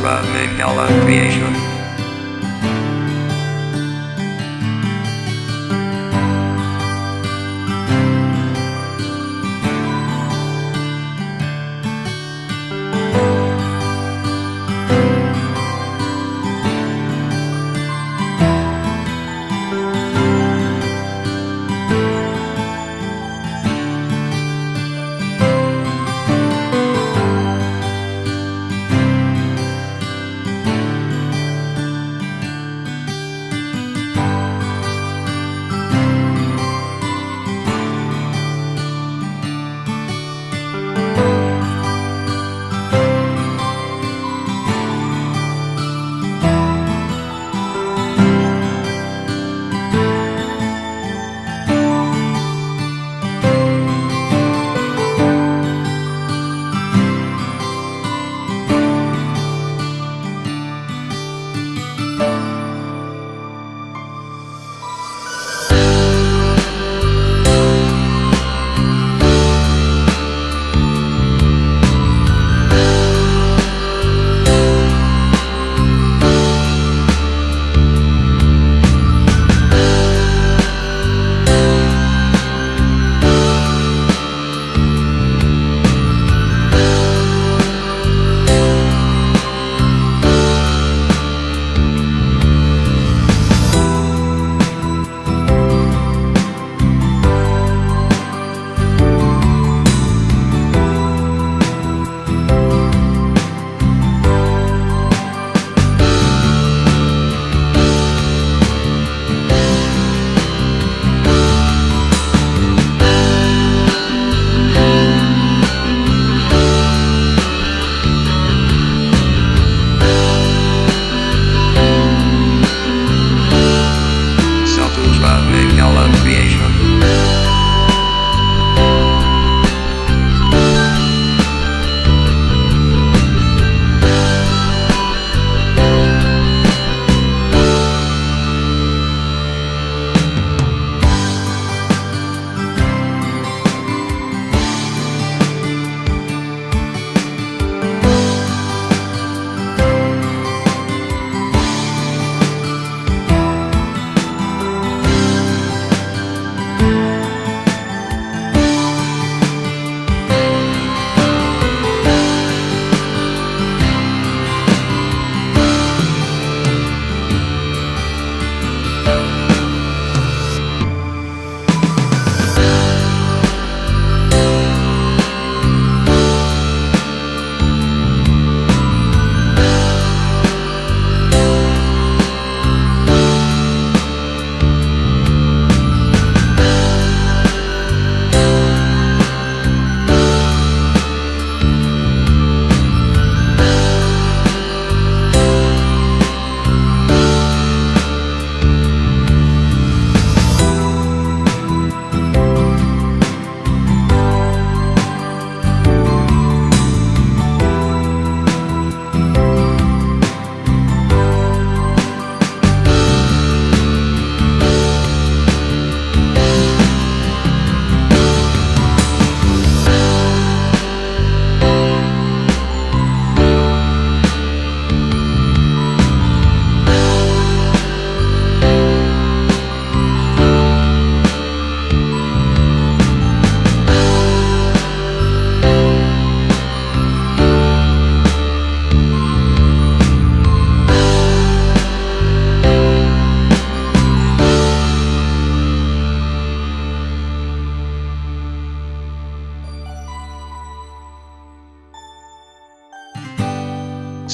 Satusra Mangala Creation.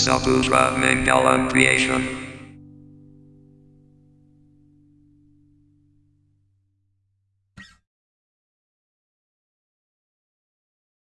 Satusra Mangala Creation.